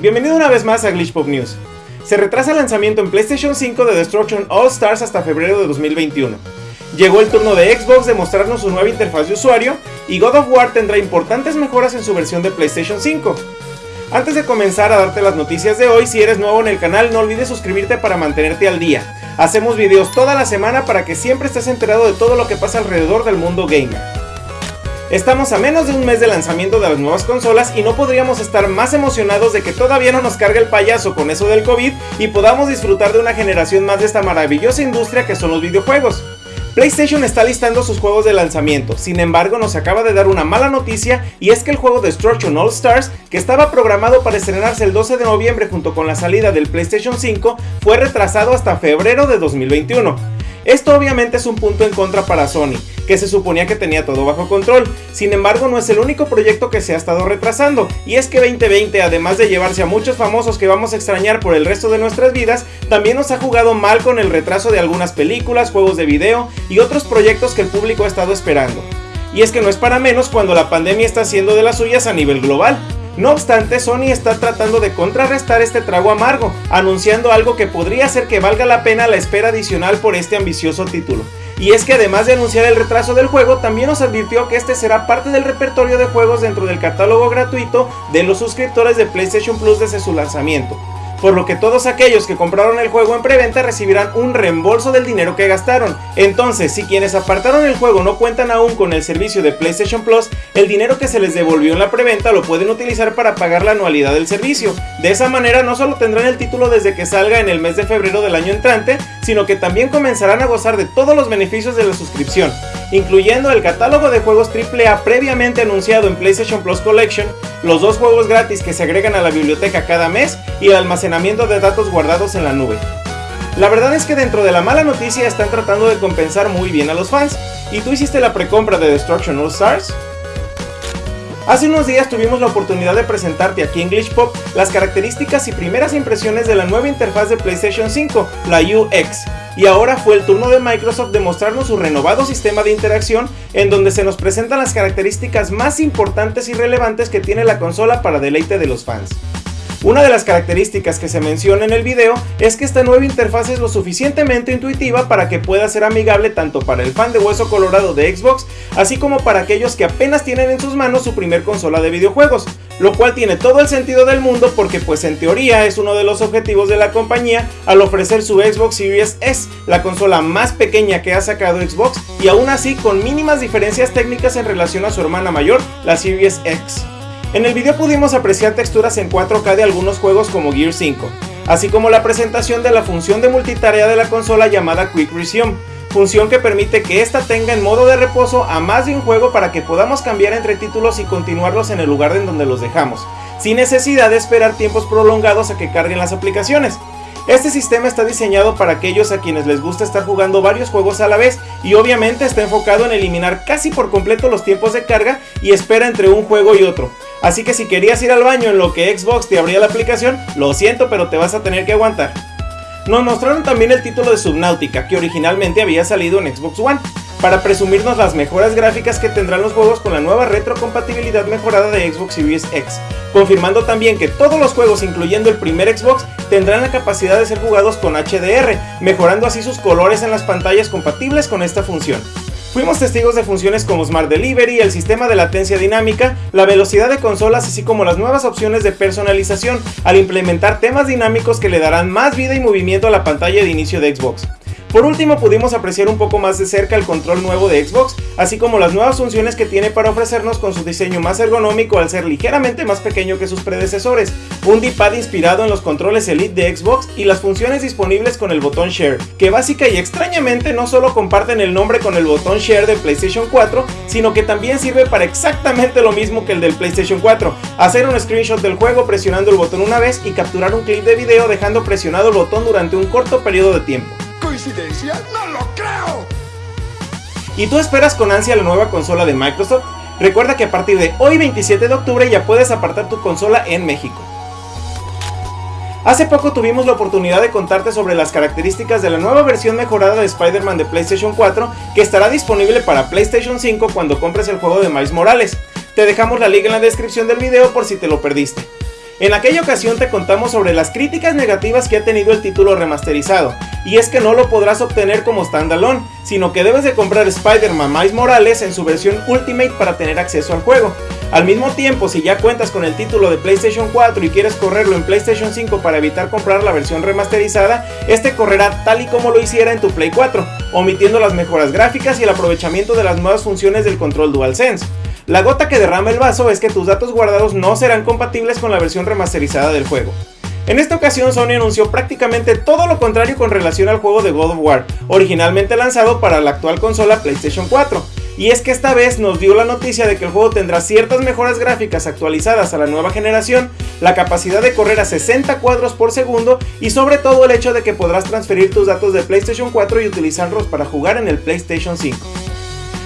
Bienvenido una vez más a Glitch Pop News. Se retrasa el lanzamiento en PlayStation 5 de Destruction All Stars hasta febrero de 2021. Llegó el turno de Xbox de mostrarnos su nueva interfaz de usuario y God of War tendrá importantes mejoras en su versión de PlayStation 5. Antes de comenzar a darte las noticias de hoy, si eres nuevo en el canal no olvides suscribirte para mantenerte al día. Hacemos videos toda la semana para que siempre estés enterado de todo lo que pasa alrededor del mundo gamer. Estamos a menos de un mes de lanzamiento de las nuevas consolas y no podríamos estar más emocionados de que todavía no nos cargue el payaso con eso del COVID y podamos disfrutar de una generación más de esta maravillosa industria que son los videojuegos. PlayStation está listando sus juegos de lanzamiento, sin embargo nos acaba de dar una mala noticia y es que el juego Destruction All Stars, que estaba programado para estrenarse el 12 de noviembre junto con la salida del PlayStation 5, fue retrasado hasta febrero de 2021. Esto obviamente es un punto en contra para Sony, que se suponía que tenía todo bajo control. Sin embargo, no es el único proyecto que se ha estado retrasando, y es que 2020, además de llevarse a muchos famosos que vamos a extrañar por el resto de nuestras vidas, también nos ha jugado mal con el retraso de algunas películas, juegos de video y otros proyectos que el público ha estado esperando. Y es que no es para menos cuando la pandemia está haciendo de las suyas a nivel global. No obstante, Sony está tratando de contrarrestar este trago amargo, anunciando algo que podría hacer que valga la pena la espera adicional por este ambicioso título. Y es que además de anunciar el retraso del juego, también nos advirtió que este será parte del repertorio de juegos dentro del catálogo gratuito de los suscriptores de PlayStation Plus desde su lanzamiento por lo que todos aquellos que compraron el juego en preventa recibirán un reembolso del dinero que gastaron. Entonces, si quienes apartaron el juego no cuentan aún con el servicio de PlayStation Plus, el dinero que se les devolvió en la preventa lo pueden utilizar para pagar la anualidad del servicio. De esa manera no solo tendrán el título desde que salga en el mes de febrero del año entrante, sino que también comenzarán a gozar de todos los beneficios de la suscripción, incluyendo el catálogo de juegos AAA previamente anunciado en PlayStation Plus Collection, los dos juegos gratis que se agregan a la biblioteca cada mes y el almacenamiento de datos guardados en la nube. La verdad es que dentro de la mala noticia están tratando de compensar muy bien a los fans. ¿Y tú hiciste la precompra de Destruction All Stars? Hace unos días tuvimos la oportunidad de presentarte aquí en Glitch Pop las características y primeras impresiones de la nueva interfaz de PlayStation 5, la UX, y ahora fue el turno de Microsoft de mostrarnos su renovado sistema de interacción en donde se nos presentan las características más importantes y relevantes que tiene la consola para deleite de los fans. Una de las características que se menciona en el video es que esta nueva interfaz es lo suficientemente intuitiva para que pueda ser amigable tanto para el fan de hueso colorado de Xbox, así como para aquellos que apenas tienen en sus manos su primer consola de videojuegos, lo cual tiene todo el sentido del mundo porque pues en teoría es uno de los objetivos de la compañía al ofrecer su Xbox Series S, la consola más pequeña que ha sacado Xbox y aún así con mínimas diferencias técnicas en relación a su hermana mayor, la Series X. En el video pudimos apreciar texturas en 4K de algunos juegos como Gear 5, así como la presentación de la función de multitarea de la consola llamada Quick Resume, función que permite que ésta tenga en modo de reposo a más de un juego para que podamos cambiar entre títulos y continuarlos en el lugar en donde los dejamos, sin necesidad de esperar tiempos prolongados a que carguen las aplicaciones. Este sistema está diseñado para aquellos a quienes les gusta estar jugando varios juegos a la vez y obviamente está enfocado en eliminar casi por completo los tiempos de carga y espera entre un juego y otro. Así que si querías ir al baño en lo que Xbox te abría la aplicación, lo siento pero te vas a tener que aguantar. Nos mostraron también el título de Subnautica, que originalmente había salido en Xbox One, para presumirnos las mejoras gráficas que tendrán los juegos con la nueva retrocompatibilidad mejorada de Xbox Series X, confirmando también que todos los juegos, incluyendo el primer Xbox, tendrán la capacidad de ser jugados con HDR, mejorando así sus colores en las pantallas compatibles con esta función. Fuimos testigos de funciones como Smart Delivery, el sistema de latencia dinámica, la velocidad de consolas así como las nuevas opciones de personalización al implementar temas dinámicos que le darán más vida y movimiento a la pantalla de inicio de Xbox. Por último pudimos apreciar un poco más de cerca el control nuevo de Xbox, así como las nuevas funciones que tiene para ofrecernos con su diseño más ergonómico al ser ligeramente más pequeño que sus predecesores, un D-pad inspirado en los controles Elite de Xbox y las funciones disponibles con el botón Share, que básica y extrañamente no solo comparten el nombre con el botón Share de PlayStation 4, sino que también sirve para exactamente lo mismo que el del PlayStation 4, hacer un screenshot del juego presionando el botón una vez y capturar un clip de video dejando presionado el botón durante un corto periodo de tiempo. ¿Coincidencia? ¡No lo creo! ¿Y tú esperas con ansia la nueva consola de Microsoft? Recuerda que a partir de hoy 27 de octubre ya puedes apartar tu consola en México. Hace poco tuvimos la oportunidad de contarte sobre las características de la nueva versión mejorada de Spider-Man de PlayStation 4 que estará disponible para PlayStation 5 cuando compres el juego de Miles Morales. Te dejamos la liga en la descripción del video por si te lo perdiste. En aquella ocasión te contamos sobre las críticas negativas que ha tenido el título remasterizado, y es que no lo podrás obtener como standalone, sino que debes de comprar Spider-Man Miles Morales en su versión Ultimate para tener acceso al juego. Al mismo tiempo, si ya cuentas con el título de PlayStation 4 y quieres correrlo en PlayStation 5 para evitar comprar la versión remasterizada, este correrá tal y como lo hiciera en tu Play 4, omitiendo las mejoras gráficas y el aprovechamiento de las nuevas funciones del control DualSense. La gota que derrama el vaso es que tus datos guardados no serán compatibles con la versión remasterizada del juego. En esta ocasión Sony anunció prácticamente todo lo contrario con relación al juego de God of War, originalmente lanzado para la actual consola PlayStation 4. Y es que esta vez nos dio la noticia de que el juego tendrá ciertas mejoras gráficas actualizadas a la nueva generación, la capacidad de correr a 60 cuadros por segundo y sobre todo el hecho de que podrás transferir tus datos de PlayStation 4 y utilizarlos para jugar en el PlayStation 5.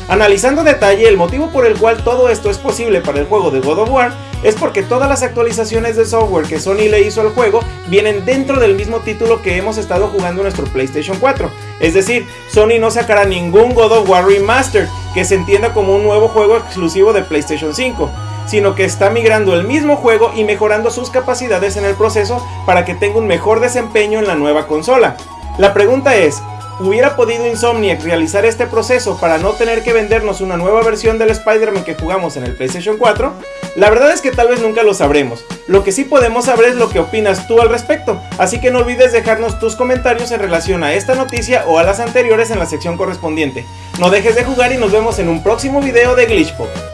Analizando detalle, el motivo por el cual todo esto es posible para el juego de God of War es porque todas las actualizaciones de software que Sony le hizo al juego vienen dentro del mismo título que hemos estado jugando en nuestro PlayStation 4. Es decir, Sony no sacará ningún God of War Remastered que se entienda como un nuevo juego exclusivo de PlayStation 5, sino que está migrando el mismo juego y mejorando sus capacidades en el proceso para que tenga un mejor desempeño en la nueva consola. La pregunta es, ¿Hubiera podido Insomniac realizar este proceso para no tener que vendernos una nueva versión del Spider-Man que jugamos en el PlayStation 4? La verdad es que tal vez nunca lo sabremos. Lo que sí podemos saber es lo que opinas tú al respecto, así que no olvides dejarnos tus comentarios en relación a esta noticia o a las anteriores en la sección correspondiente. No dejes de jugar y nos vemos en un próximo video de Glitchpop.